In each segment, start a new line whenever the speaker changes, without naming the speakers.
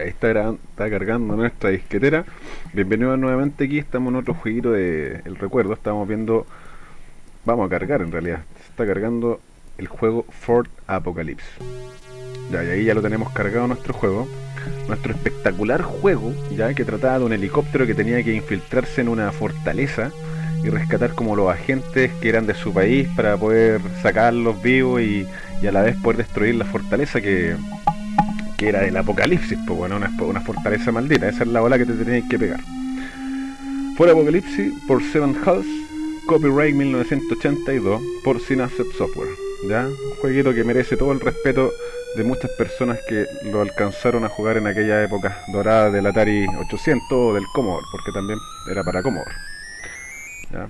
ahí está, está cargando nuestra disquetera. Bienvenidos nuevamente aquí, estamos en otro jueguito de El Recuerdo. Estamos viendo... Vamos a cargar en realidad. Se está cargando el juego Fort Apocalypse. Ya, y ahí ya lo tenemos cargado nuestro juego. Nuestro espectacular juego, ya que trataba de un helicóptero que tenía que infiltrarse en una fortaleza y rescatar como los agentes que eran de su país para poder sacarlos vivos y, y a la vez poder destruir la fortaleza que, era del apocalipsis, pues bueno, una, fortaleza maldita, esa es la ola que te tenías que pegar. Fue Apocalipsis por Seven House, copyright 1982 por Synapse Software, ¿ya? Un jueguito que merece todo el respeto de muchas personas que lo alcanzaron a jugar en aquella época dorada del Atari 800 o del Commodore, porque también era para Commodore. ¿ya?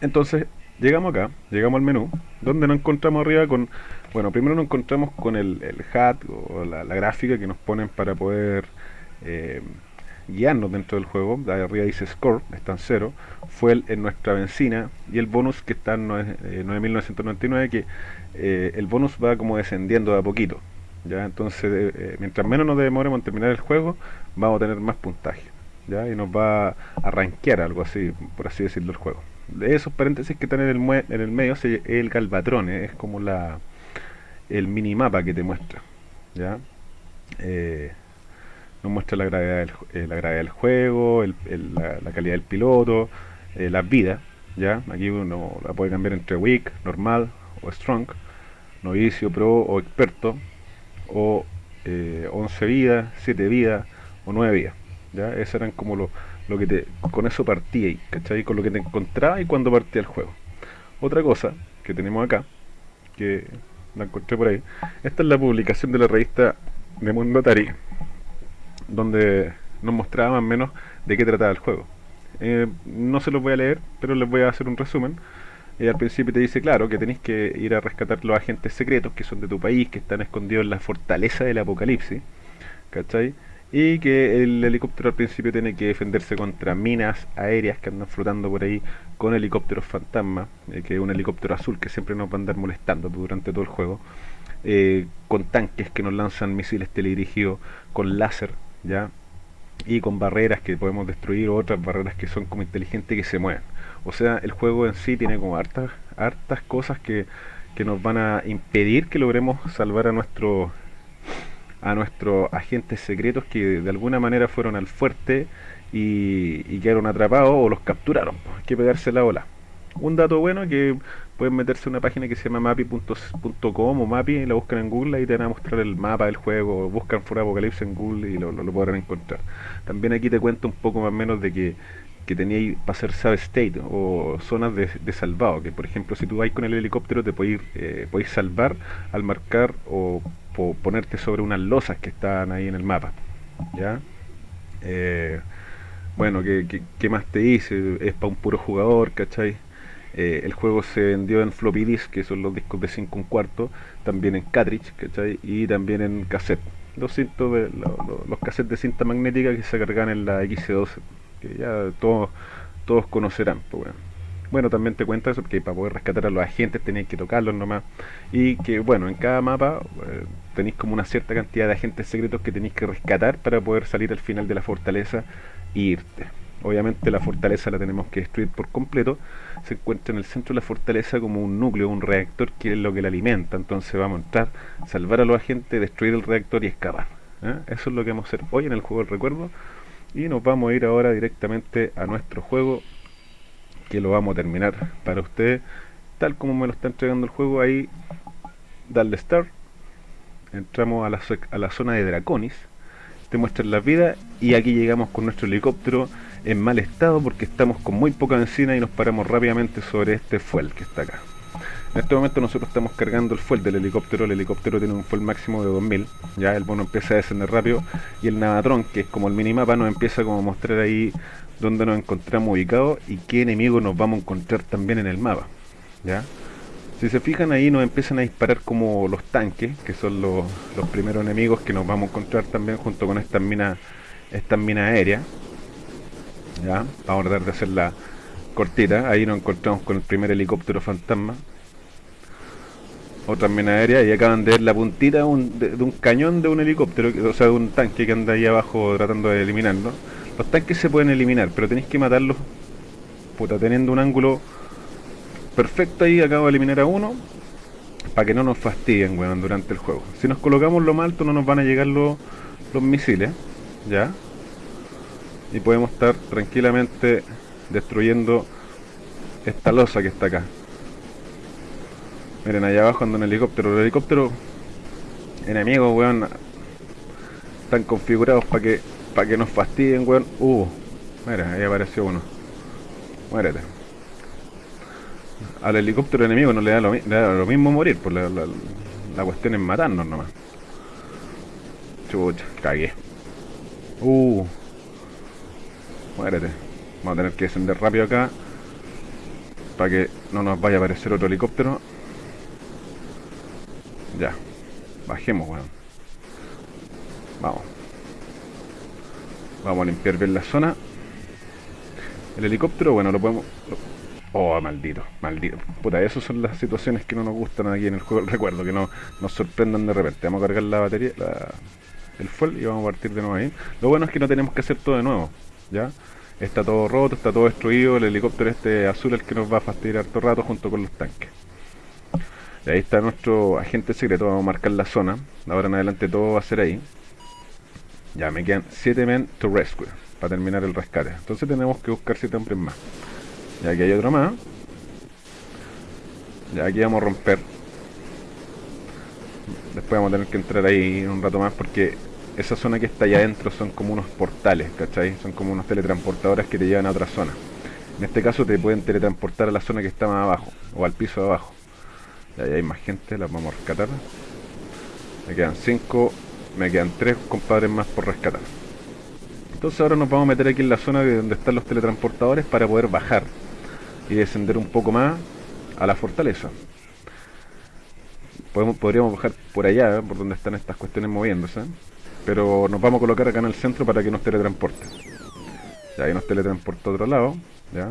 Entonces, llegamos acá, llegamos al menú, donde nos encontramos arriba con, bueno, primero nos encontramos con el, el HUD o la, la, gráfica que nos ponen para poder eh, guiarnos dentro del juego. De arriba dice score, está en cero, fue en nuestra benzina y el bonus que está en 9.999 que eh, el bonus va como descendiendo de a poquito. ya Entonces, eh, mientras menos nos demoremos en terminar el juego, vamos a tener más puntaje. ¿ya? Y nos va a rankear algo así, por así decirlo, el juego de esos paréntesis que están en el, en el medio es el galvatrón, ¿eh? es como la el minimapa que te muestra. ¿ya? Eh, nos muestra la gravedad del, eh, la gravedad del juego, el, la, calidad del piloto, eh, las vidas. ¿ya? Aquí uno la puede cambiar entre weak, normal o strong, novicio, pro o experto, o 11 vidas, 7 vidas o 9 vidas. ¿ya? Esos eran como los lo que te, con eso partí ahí, ¿cachai? Con lo que te encontraba y cuando partía el juego. Otra cosa que tenemos acá, que la encontré por ahí, esta es la publicación de la revista de Mundo Atari, donde nos mostraba más o menos de qué trataba el juego. Eh, no se los voy a leer, pero les voy a hacer un resumen. Y al principio te dice, claro, que tenéis que ir a rescatar los agentes secretos que son de tu país, que están escondidos en la fortaleza del apocalipsis, ¿cachai? y que el helicóptero al principio tiene que defenderse contra minas aéreas que andan flotando por ahí con helicópteros fantasma, eh, que es un helicóptero azul que siempre nos va a andar molestando durante todo el juego, eh, con tanques que nos lanzan misiles teledirigidos, con láser, ya y con barreras que podemos destruir o otras barreras que son como inteligentes que se mueven. O sea, el juego en sí tiene como hartas, hartas cosas que, que nos van a impedir que logremos salvar a nuestro a nuestros agentes secretos que de alguna manera fueron al fuerte y, quedaron atrapados o los capturaron. Hay que pegarse la ola. Un dato bueno que pueden meterse a una página que se llama mapi.com o mapi y la buscan en Google y te van a mostrar el mapa del juego, buscan For Apocalipsis en Google y lo, podrán encontrar. También aquí te cuento un poco más o menos de que, que teníais para hacer save state o zonas de, salvado, que por ejemplo si tú vais con el helicóptero te podéis, eh, podéis salvar al marcar o o ponerte sobre unas losas que están ahí en el mapa. ¿Ya? Eh, bueno, ¿qué, ¿qué, más te dice? Es para un puro jugador, ¿cachai? Eh, el juego se vendió en floppy disk, que son los discos de 5 un cuarto, también en cartridge, ¿cachai? Y también en cassette. Los, cintos de, los, cassettes de cinta magnética que se cargan en la X12, que ya todos, todos conocerán. Pues bueno bueno, también te cuenta eso, que para poder rescatar a los agentes tenéis que tocarlos nomás. Y que, bueno, en cada mapa eh, tenéis como una cierta cantidad de agentes secretos que tenéis que rescatar para poder salir al final de la fortaleza e irte. Obviamente la fortaleza la tenemos que destruir por completo. Se encuentra en el centro de la fortaleza como un núcleo, un reactor que es lo que la alimenta. Entonces vamos a entrar, salvar a los agentes, destruir el reactor y escapar. ¿eh? Eso es lo que vamos a hacer hoy en el juego del recuerdo. Y nos vamos a ir ahora directamente a nuestro juego que lo vamos a terminar para ustedes tal como me lo está entregando el juego ahí darle start entramos a la, a la zona de Draconis te muestran las vidas y aquí llegamos con nuestro helicóptero en mal estado porque estamos con muy poca benzina y nos paramos rápidamente sobre este fuel que está acá en este momento nosotros estamos cargando el fuel del helicóptero, el helicóptero tiene un fuel máximo de 2000, ya el bono empieza a descender rápido y el Navatron, que es como el minimapa, nos empieza como a mostrar ahí dónde nos encontramos ubicados y qué enemigos nos vamos a encontrar también en el mapa. ¿ya? Si se fijan ahí nos empiezan a disparar como los tanques, que son los, primeros enemigos que nos vamos a encontrar también junto con estas minas estas minas aéreas. ¿ya? Vamos a tratar de hacerla cortita. Ahí nos encontramos con el primer helicóptero fantasma. otras minas aéreas y acaban de ver la puntita de de, un cañón de un helicóptero, o sea, de un tanque que anda ahí abajo tratando de eliminarlo. Los tanques se pueden eliminar, pero tenéis que matarlos, puta, teniendo un ángulo perfecto ahí. Acabo de eliminar a uno, para que no nos fastidien, weón, durante el juego. Si nos colocamos lo más alto no nos van a llegar los, los misiles, ¿ya? Y podemos estar tranquilamente destruyendo esta losa que está acá. Miren, allá abajo anda un helicóptero. Los helicópteros enemigos, weón, están configurados para que para que nos fastidien, weón. Uh, mira, ahí apareció uno. Muérete. Al helicóptero enemigo no le da lo, mismo morir, pues la, cuestión es matarnos nomás. Chucha, cagué. Uh, muérete. Vamos a tener que descender rápido acá para que no nos vaya a aparecer otro helicóptero. Ya. Bajemos, weón. Vamos. Vamos a limpiar bien la zona. El helicóptero, bueno, lo podemos... Oh, maldito, maldito. Puta, esas son las situaciones que no nos gustan aquí en el juego. Recuerdo que no nos sorprendan de repente. Vamos a cargar la batería, el fuel y vamos a partir de nuevo ahí. Lo bueno es que no tenemos que hacer todo de nuevo, ¿ya? Está todo roto, está todo destruido. El helicóptero este azul es el que nos va a fastidiar todo rato junto con los tanques. Y ahí está nuestro agente secreto, vamos a marcar la zona. ahora en adelante todo va a ser ahí. Ya me quedan 7 men to rescue para terminar el rescate. Entonces tenemos que buscar 7 hombres más. Y aquí hay otro más. Ya aquí vamos a romper. Después vamos a tener que entrar ahí un rato más porque esa zona que está allá adentro son como unos portales, ¿cachai? Son como unos teletransportadores que te llevan a otra zona. En este caso te pueden teletransportar a la zona que está más abajo o al piso de abajo. Y ahí hay más gente, las vamos a rescatar. Me quedan 5, me quedan 3 compadres más por rescatar. Entonces ahora nos vamos a meter aquí en la zona de donde están los teletransportadores para poder bajar y descender un poco más a la fortaleza. Podemos, podríamos bajar por allá, ¿eh? por donde están estas cuestiones moviéndose. Pero nos vamos a colocar acá en el centro para que nos teletransporte. Ya ahí nos teletransporta a otro lado. Ya.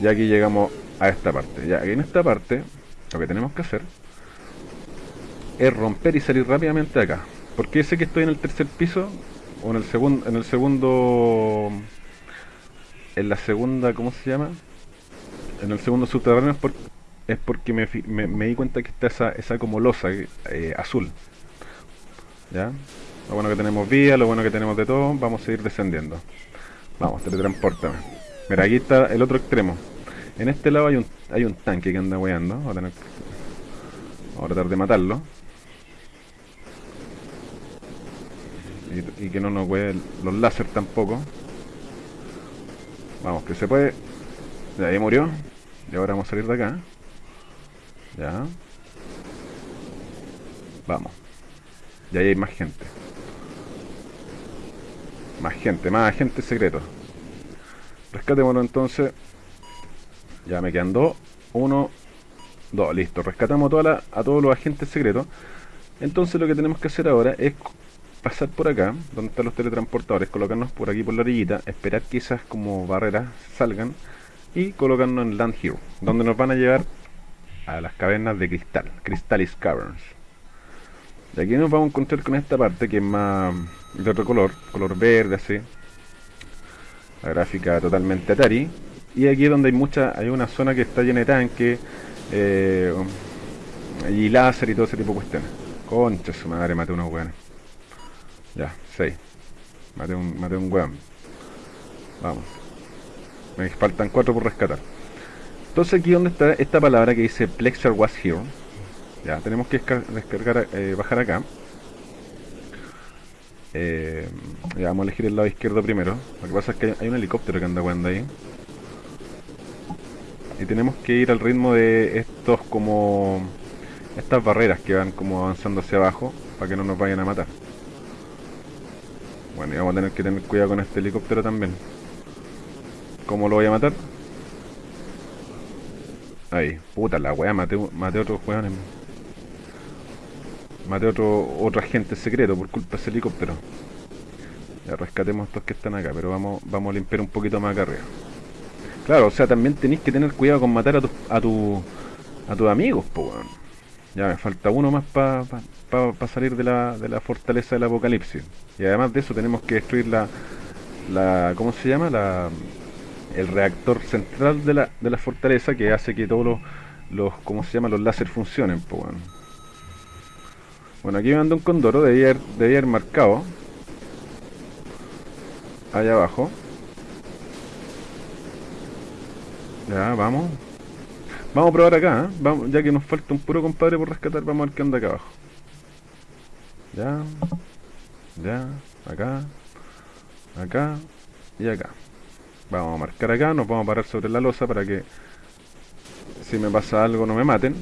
Y aquí llegamos a esta parte. Ya, en esta parte, lo que tenemos que hacer es romper y salir rápidamente de acá. Porque sé que estoy en el tercer piso o en el en el segundo, en la segunda, ¿cómo se llama? En el segundo subterráneo es, es porque me, me, di cuenta que está esa, esa como losa eh, azul. ¿Ya? Lo bueno que tenemos vía, lo bueno que tenemos de todo, vamos a seguir descendiendo. Vamos, teletransportame. Mira, aquí está el otro extremo. En este lado hay un, hay un tanque que anda weando. Vamos a, tener, vamos a tratar de matarlo. Y, que no nos wee los láser tampoco. Vamos, que se puede. Ya ahí murió. Y ahora vamos a salir de acá. Ya. Vamos. Y ahí hay más gente. Más gente, más agentes secretos. Rescatémoslo entonces. Ya me quedan dos. Uno, dos. Listo. Rescatamos a todos los agentes secretos. Entonces lo que tenemos que hacer ahora es pasar por acá, donde están los teletransportadores, colocarnos por aquí por la orillita, esperar que esas como barreras salgan y colocarnos en Land Hero, donde nos van a llevar a las cavernas de cristal, Crystalis Caverns. Y aquí nos vamos a encontrar con esta parte que es más de otro color, color verde así. La gráfica totalmente Atari. Y aquí donde hay mucha, hay una zona que está llena de tanques eh, y láser y todo ese tipo de cuestiones. Concha su madre, mate unos weones. Ya, 6. Mate un, mate un weón. Vamos. Me faltan 4 por rescatar. Entonces aquí donde está esta palabra que dice Plexar was here. Ya, tenemos que descargar, eh, bajar acá. Eh, ya vamos a elegir el lado izquierdo primero. Lo que pasa es que hay un helicóptero que anda jugando ahí y tenemos que ir al ritmo de estos como estas barreras que van como avanzando hacia abajo para que no nos vayan a matar bueno y vamos a tener que tener cuidado con este helicóptero también. ¿cómo lo voy a matar? ahí, puta la wea, maté, maté otros weones. Maté otro, otro agente secreto por culpa de ese helicóptero. Ya rescatemos estos que están acá pero vamos, vamos a limpiar un poquito más acá arriba. Claro, o sea, también tenéis que tener cuidado con matar a tu, a tu, a tus amigos, pues. Ya me falta uno más para pa, salir de la, de la fortaleza del apocalipsis. Y además de eso tenemos que destruir la, la ¿cómo se llama? La, el reactor central de la, de la fortaleza que hace que todos los, los ¿cómo se llama? Los láser funcionen, pues bueno. Bueno, aquí me mandó un condoro, debía haber, debía haber marcado. Allá abajo. Ya, vamos. Vamos a probar acá, ¿eh? vamos, ya que nos falta un puro compadre por rescatar, vamos a ver qué anda acá abajo. Ya, ya, acá, acá y acá. Vamos a marcar acá, nos vamos a parar sobre la losa para que si me pasa algo no me maten.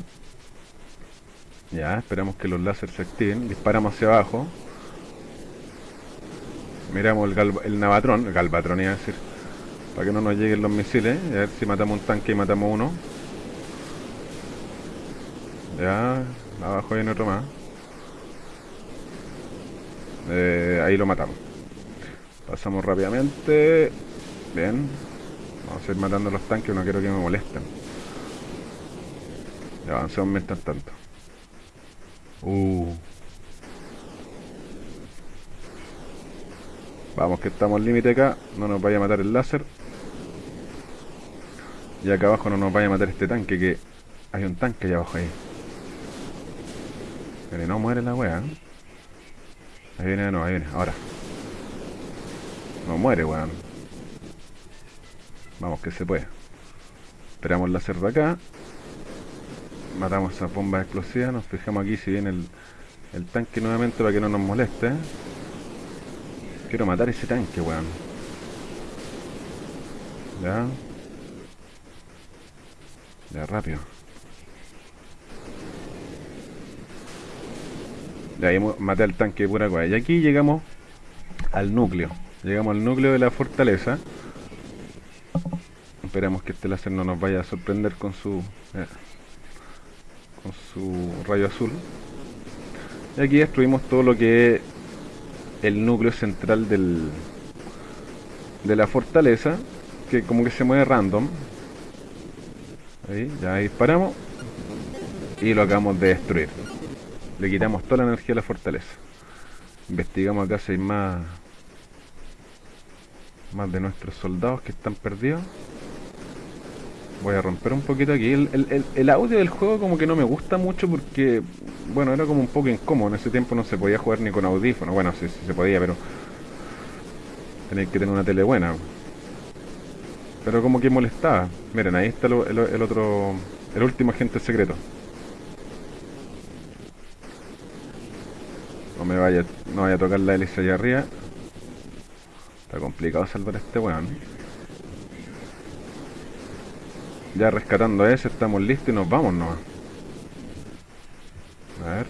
Ya, esperamos que los láseres se activen. Disparamos hacia abajo. Miramos el, navatrón, el galvatrón iba a decir. Para que no nos lleguen los misiles. A ver si matamos un tanque y matamos uno. Ya, abajo hay otro más. Eh, ahí lo matamos. Pasamos rápidamente. Bien. Vamos a ir matando los tanques, no quiero que me molesten. Ya avancemos mientras tanto. Uh. Vamos que estamos al límite acá. No nos vaya a matar el láser. Y acá abajo no nos vaya a matar este tanque que... Hay un tanque allá abajo ahí. Pero no muere la wea. Ahí viene, no, ahí viene, ahora. No muere, weón. Vamos que se puede. Esperamos la cerda acá. Matamos esa bomba explosiva. Nos fijamos aquí si viene el, el tanque nuevamente para que no nos moleste. Quiero matar ese tanque, weón. Ya. Ya, rápido. De ahí maté al tanque de pura cosa. Y aquí llegamos al núcleo. Llegamos al núcleo de la fortaleza. Esperamos que este láser no nos vaya a sorprender con su eh, con su rayo azul. Y aquí destruimos todo lo que es el núcleo central del de la fortaleza, que como que se mueve random. Ahí, ya disparamos y lo acabamos de destruir. Le quitamos toda la energía a la fortaleza. Investigamos acá si hay más más de nuestros soldados que están perdidos. Voy a romper un poquito aquí. El, audio del juego como que no me gusta mucho porque, bueno, era como un poco incómodo. En ese tiempo no se podía jugar ni con audífono. Bueno, sí, sí se podía, pero tenéis que tener una tele buena. Pero como que molestaba. Miren, ahí está el, otro, el último agente secreto. No me vaya, no vaya a tocar la hélice allá arriba. Está complicado salvar a este weón. Ya rescatando a ese, estamos listos y nos vamos nomás. A ver.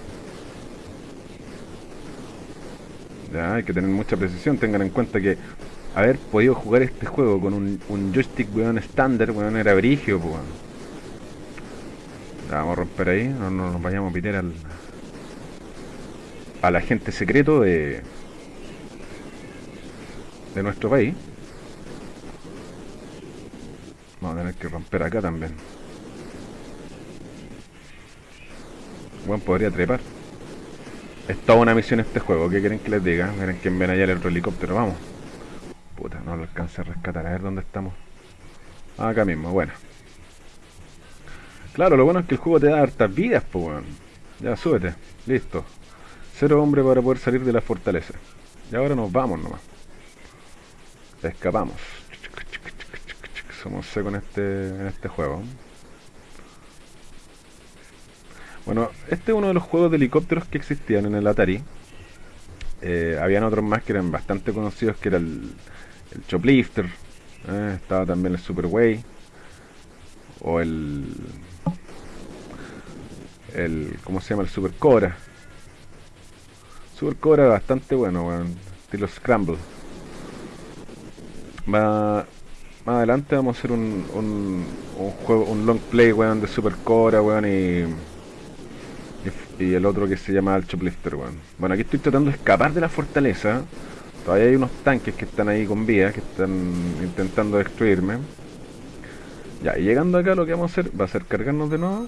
Ya, hay que tener mucha precisión. Tengan en cuenta que haber podido jugar este juego con un, joystick, weón, estándar, weón, era brigio, weón. Ya, vamos a romper ahí. No, no nos vayamos a pitear al... Al agente secreto de... De nuestro país. Vamos a tener que romper acá también. Bueno, podría trepar. Es toda una misión este juego, ¿qué quieren que les diga? Miren que ven allá el otro helicóptero, vamos. Puta, no lo alcance a rescatar, a ver dónde estamos. acá mismo, bueno. Claro, lo bueno es que el juego te da hartas vidas, pues bueno. Ya, súbete, listo. Cero hombre para poder salir de la fortaleza. Y ahora nos vamos nomás. Escapamos somos secos en este, en este juego. Bueno, este es uno de los juegos de helicópteros que existían en el Atari. Eh, habían otros más que eran bastante conocidos, que era el, el Choplifter. Eh, estaba también el Superway. O el... el ¿Cómo se llama? El Super Cobra. Super Cobra bastante bueno, bueno estilo Scramble. Va, más adelante vamos a hacer un, un, juego, un long play, weón, de Super Cora, weón, y, y, el otro que se llama el Choplifter, weón. Bueno, aquí estoy tratando de escapar de la fortaleza. Todavía hay unos tanques que están ahí con vías, que están intentando destruirme. Ya, y llegando acá lo que vamos a hacer va a ser cargarnos de nuevo.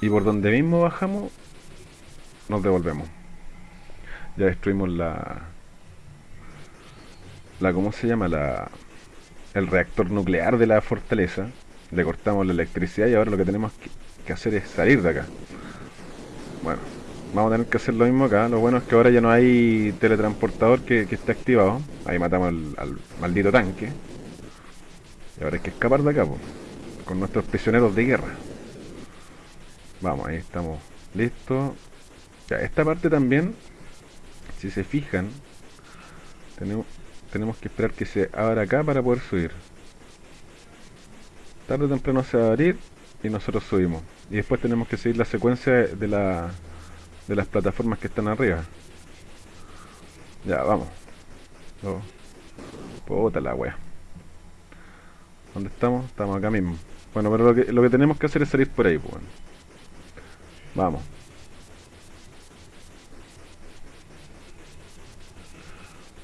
Y por donde mismo bajamos, nos devolvemos. Ya destruimos la... la ¿Cómo se llama? La, el reactor nuclear de la fortaleza. Le cortamos la electricidad y ahora lo que tenemos que hacer es salir de acá. Bueno, vamos a tener que hacer lo mismo acá. Lo bueno es que ahora ya no hay teletransportador que, esté activado. Ahí matamos al, maldito tanque. Y ahora hay que escapar de acá, con nuestros prisioneros de guerra. Vamos, ahí estamos listos. Ya, esta parte también, si se fijan, tenemos, que esperar que se abra acá para poder subir. Tarde o temprano se va a abrir y nosotros subimos. Y después tenemos que seguir la secuencia de, la, de las plataformas que están arriba. Ya, vamos. Oh. Puta la wea. ¿Dónde estamos? Estamos acá mismo. Bueno, pero lo que tenemos que hacer es salir por ahí, pues. Vamos.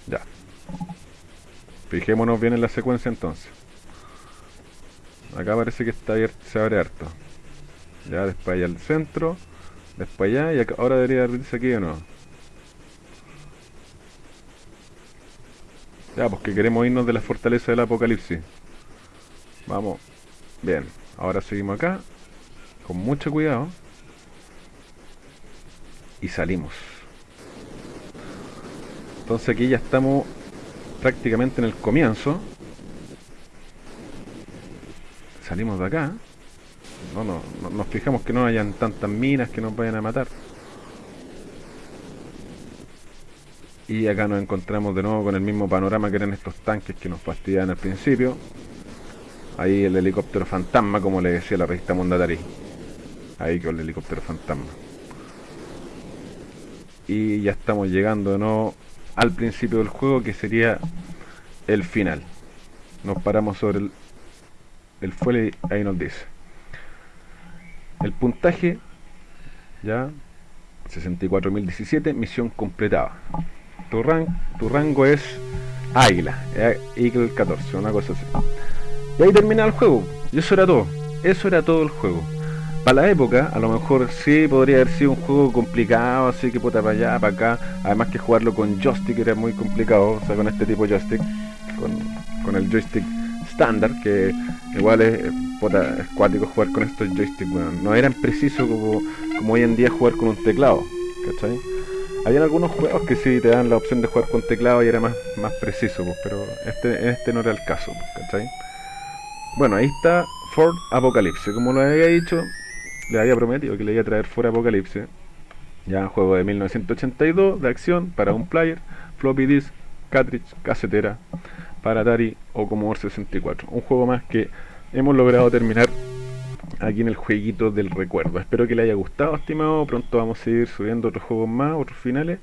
Ya. Fijémonos bien en la secuencia entonces. Acá parece que está abierto, se abre harto. Ya, después allá al centro. Después allá y ahora debería abrirse aquí o no. Ya, pues que queremos irnos de la fortaleza del apocalipsis. Vamos. Bien. Ahora seguimos acá. Con mucho cuidado. Y salimos. Entonces aquí ya estamos prácticamente en el comienzo. Salimos de acá. No, no, nos fijamos que no hayan tantas minas que nos vayan a matar. Y acá nos encontramos de nuevo con el mismo panorama que eran estos tanques que nos fastidiaban al principio. Ahí el helicóptero fantasma, como le decía la revista Mundatari. Ahí con el helicóptero fantasma. Y ya estamos llegando nuevo al principio del juego que sería el final. Nos paramos sobre el, el fuelle y ahí nos dice. El puntaje, ya, 64.017, misión completada. Tu, tu rango es Águila, eh, Eagle 14, una cosa así. Y ahí termina el juego. Y eso era todo. Eso era todo el juego. Para la época, a lo mejor sí podría haber sido un juego complicado, así que puta para allá, para acá. Además que jugarlo con joystick era muy complicado, o sea, con este tipo de joystick, con, el joystick estándar, que igual es, es cuático jugar con estos joysticks, no eran precisos como, como hoy en día jugar con un teclado, ¿cachai? Habían algunos juegos que sí te dan la opción de jugar con teclado y era más, más preciso, pues, pero este, este no era el caso, pues, ¿cachai? Bueno, ahí está Ford Apocalypse, como lo había dicho, le había prometido que le iba a traer Ford Apocalypse. Ya juego de 1982 de acción para un player, floppy disk, cartridge, casetera, para Atari o Commodore 64. Un juego más que hemos logrado terminar aquí en el jueguito del recuerdo. Espero que le haya gustado, estimado. Pronto vamos a seguir subiendo otros juegos más, otros finales.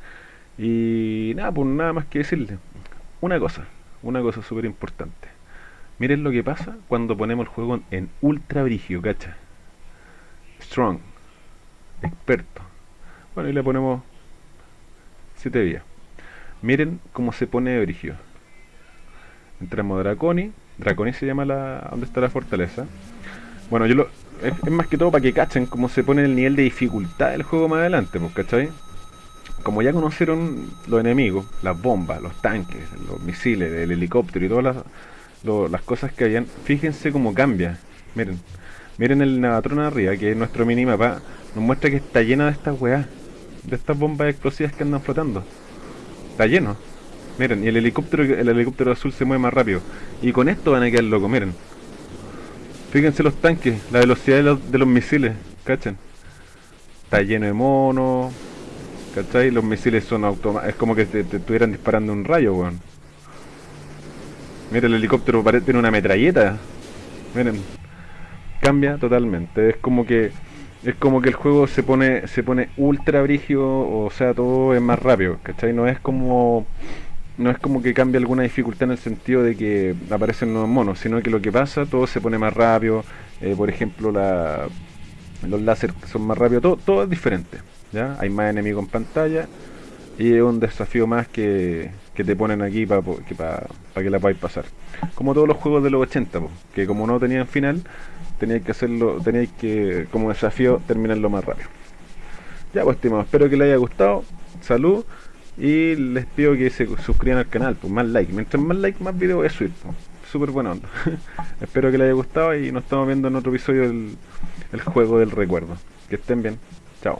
Y nada, pues nada más que decirle. Una cosa, una cosa súper importante. Miren lo que pasa cuando ponemos el juego en ultra brigio, cacha. Strong, experto. Bueno, y le ponemos 7 días. Miren cómo se pone brigio entramos a Draconi. Draconi se llama la donde está la fortaleza. Bueno, yo lo, es, más que todo para que cachen cómo se pone el nivel de dificultad del juego más adelante, pues, ¿cachai? Como ya conocieron los enemigos, las bombas, los tanques, los misiles, el helicóptero y todas las, las cosas que hayan, fíjense cómo cambia. Miren, miren el Navatron arriba, que es nuestro minimapa, nos muestra que está lleno de estas weas, de estas bombas explosivas que andan flotando. Está lleno. Miren, y el helicóptero, el helicóptero azul se mueve más rápido. Y con esto van a quedar locos, miren. Fíjense los tanques, la velocidad de los, de los misiles, ¿cachan? Está lleno de monos, ¿cachai? Los misiles son automáticos, es como que te, estuvieran disparando un rayo, weón. Miren, el helicóptero tiene una metralleta. Miren, cambia totalmente. Es como que es como que el juego se pone se pone ultra brigio, o sea, todo es más rápido, ¿cachai? No es como no es como que cambie alguna dificultad en el sentido de que aparecen nuevos monos, sino que lo que pasa, todo se pone más rápido, eh, por ejemplo, la, los láser son más rápidos, todo, todo es diferente, ¿ya? Hay más enemigos en pantalla, y es un desafío más que, que te ponen aquí para que, que la podáis pasar. Como todos los juegos de los 80, po, que como no tenían final, teníais que hacerlo, teníais que, como desafío, terminarlo más rápido. Ya pues, estimados, espero que les haya gustado. Salud. Y les pido que se suscriban al canal, pues más like. Mientras más like, más videos es subir. Pues. Súper buena onda. espero que les haya gustado y nos estamos viendo en otro episodio del el juego del recuerdo. Que estén bien. Chao.